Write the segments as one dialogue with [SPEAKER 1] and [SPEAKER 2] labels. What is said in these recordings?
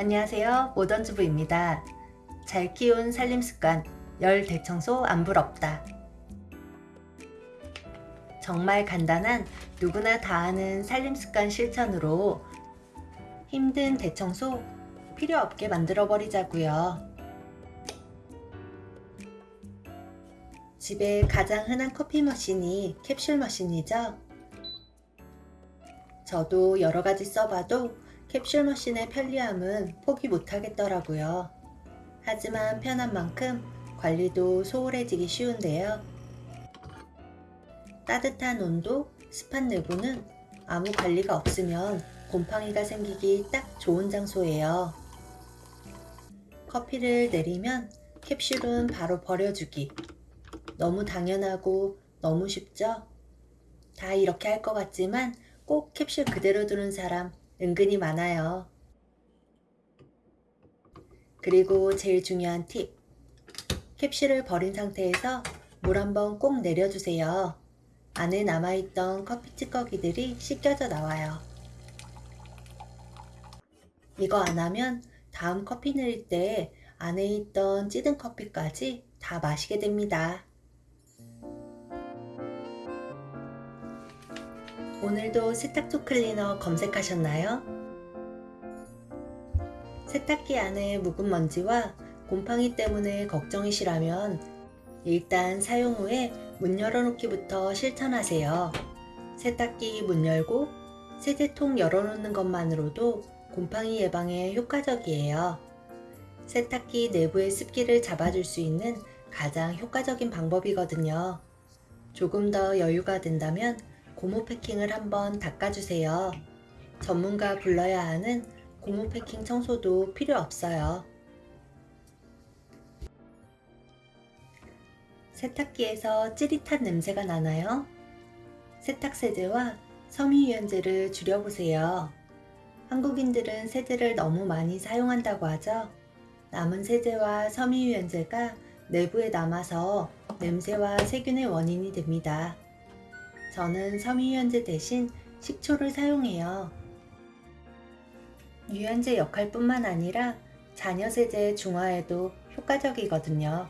[SPEAKER 1] 안녕하세요. 모던주부입니다. 잘 키운 살림습관 열 대청소 안 부럽다. 정말 간단한 누구나 다 아는 살림습관 실천으로 힘든 대청소 필요 없게 만들어 버리자고요. 집에 가장 흔한 커피 머신이 캡슐 머신이죠. 저도 여러가지 써봐도 캡슐 머신의 편리함은 포기 못하겠더라고요. 하지만 편한 만큼 관리도 소홀해지기 쉬운데요. 따뜻한 온도, 습한 내부는 아무 관리가 없으면 곰팡이가 생기기 딱 좋은 장소예요. 커피를 내리면 캡슐은 바로 버려주기. 너무 당연하고 너무 쉽죠? 다 이렇게 할 것 같지만 꼭 캡슐 그대로 두는 사람 은근히 많아요. 그리고 제일 중요한 팁. 캡슐을 버린 상태에서 물 한 번 꼭 내려주세요. 안에 남아있던 커피 찌꺼기들이 씻겨져 나와요. 이거 안 하면 다음 커피 내릴 때 안에 있던 찌든 커피까지 다 마시게 됩니다. 오늘도 세탁조 클리너 검색하셨나요? 세탁기 안에 묵은 먼지와 곰팡이 때문에 걱정이시라면 일단 사용 후에 문 열어놓기부터 실천하세요. 세탁기 문 열고 세제통 열어놓는 것만으로도 곰팡이 예방에 효과적이에요. 세탁기 내부의 습기를 잡아줄 수 있는 가장 효과적인 방법이거든요. 조금 더 여유가 된다면 고무 패킹을 한번 닦아주세요. 전문가 불러야 하는 고무 패킹 청소도 필요 없어요. 세탁기에서 찌릿한 냄새가 나나요? 세탁세제와 섬유유연제를 줄여보세요. 한국인들은 세제를 너무 많이 사용한다고 하죠. 남은 세제와 섬유유연제가 내부에 남아서 냄새와 세균의 원인이 됩니다. 저는 섬유유연제 대신 식초를 사용해요. 유연제 역할뿐만 아니라 잔여세제 중화에도 효과적이거든요.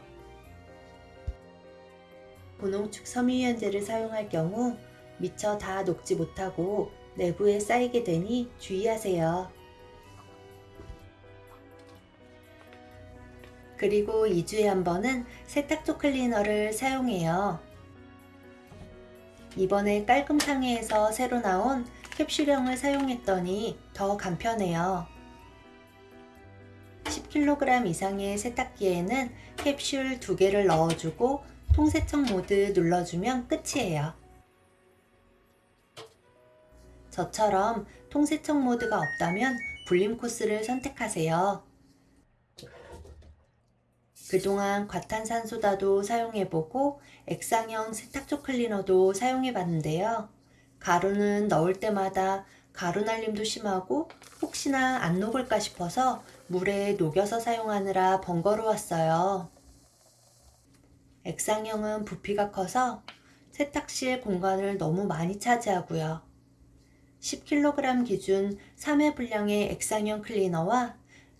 [SPEAKER 1] 분홍축 섬유유연제를 사용할 경우 미처 다 녹지 못하고 내부에 쌓이게 되니 주의하세요. 그리고 2주에 한 번은 세탁조 클리너를 사용해요. 이번에 깔끔상해에서 새로 나온 캡슐형을 사용했더니 더 간편해요. 10kg 이상의 세탁기에는 캡슐 2개를 넣어주고 통세척 모드 눌러주면 끝이에요. 저처럼 통세척 모드가 없다면 불림 코스를 선택하세요. 그동안 과탄산소다도 사용해보고 액상형 세탁조 클리너도 사용해봤는데요. 가루는 넣을 때마다 가루 날림도 심하고 혹시나 안 녹을까 싶어서 물에 녹여서 사용하느라 번거로웠어요. 액상형은 부피가 커서 세탁실 공간을 너무 많이 차지하고요. 10kg 기준 3회 분량의 액상형 클리너와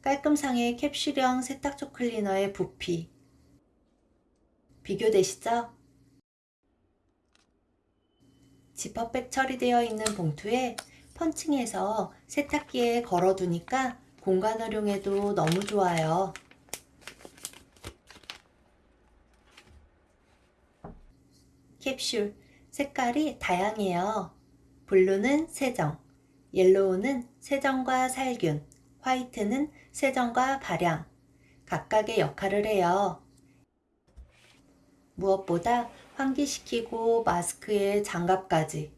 [SPEAKER 1] 깔끔상의 캡슐형 세탁조 클리너의 부피 비교되시죠? 지퍼백 처리되어 있는 봉투에 펀칭해서 세탁기에 걸어두니까 공간 활용에도 너무 좋아요. 캡슐 색깔이 다양해요. 블루는 세정, 옐로우는 세정과 살균, 화이트는 세정과 발향, 각각의 역할을 해요. 무엇보다 환기시키고 마스크에 장갑까지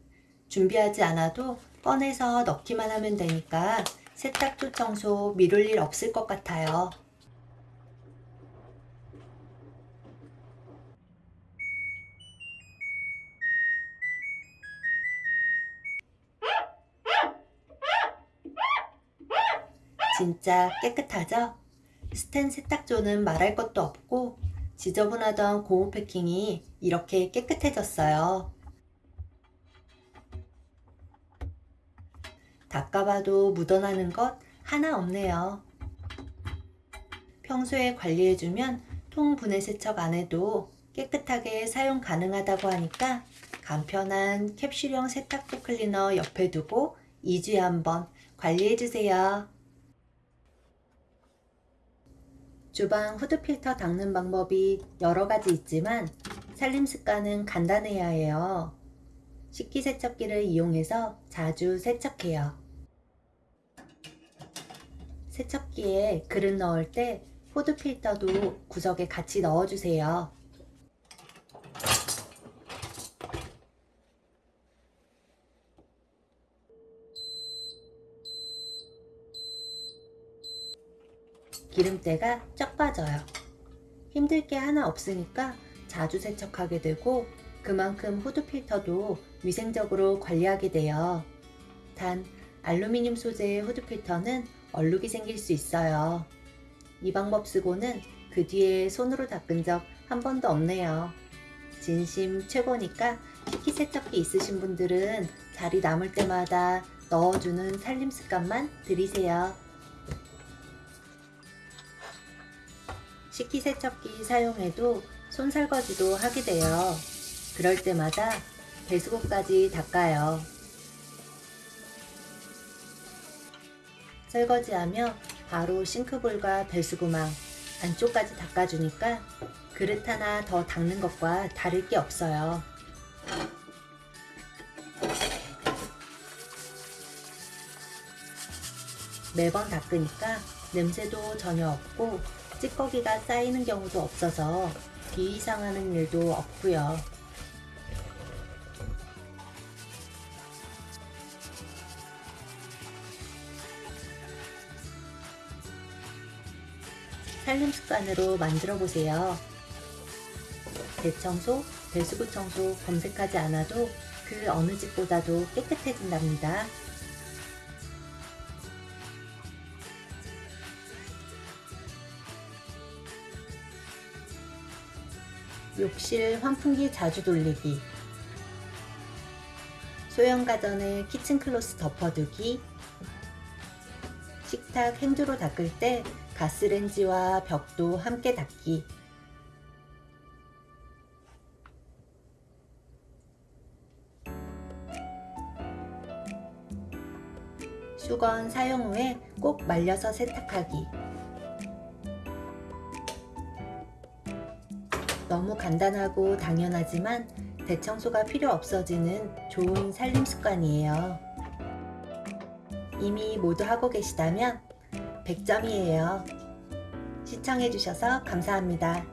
[SPEAKER 1] 준비하지 않아도 꺼내서 넣기만 하면 되니까 세탁조 청소 미룰 일 없을 것 같아요. 진짜 깨끗하죠? 스텐 세탁조는 말할 것도 없고 지저분하던 고무 패킹이 이렇게 깨끗해졌어요. 닦아봐도 묻어나는 것 하나 없네요. 평소에 관리해주면 통 분해 세척 안 해도 깨끗하게 사용 가능하다고 하니까 간편한 캡슐형 세탁도 클리너 옆에 두고 2주에 한번 관리해주세요. 주방 후드 필터 닦는 방법이 여러 가지 있지만 살림 습관은 간단해야 해요. 식기세척기를 이용해서 자주 세척해요. 세척기에 그릇 넣을 때 후드 필터도 구석에 같이 넣어주세요. 기름때가 쫙 빠져요. 힘들 게 하나 없으니까 자주 세척하게 되고 그만큼 후드 필터도 위생적으로 관리하게 돼요. 단 알루미늄 소재의 후드 필터는 얼룩이 생길 수 있어요. 이 방법 쓰고는 그 뒤에 손으로 닦은 적 한 번도 없네요. 진심 최고니까 식기 세척기 있으신 분들은 자리 남을 때마다 넣어주는 살림 습관만 들이세요. 식기세척기 사용해도 손설거지도 하게 돼요. 그럴 때마다 배수구까지 닦아요. 설거지하며 바로 싱크볼과 배수구망 안쪽까지 닦아주니까 그릇 하나 더 닦는 것과 다를 게 없어요. 매번 닦으니까 냄새도 전혀 없고 찌꺼기가 쌓이는 경우도 없어서 비위 상하는 일도 없고요. 살림 습관으로 만들어 보세요. 대청소, 배수구 청소 검색하지 않아도 그 어느 집보다도 깨끗해진답니다. 욕실 환풍기 자주 돌리기 소형 가전의 키친 클로스 덮어두기 식탁 행주로 닦을 때 가스렌지와 벽도 함께 닦기. 수건 사용 후에 꼭 말려서 세탁하기 너무 간단하고 당연하지만 대청소가 필요 없어지는 좋은 살림 습관이에요. 이미 모두 하고 계시다면 100점이에요. 시청해주셔서 감사합니다.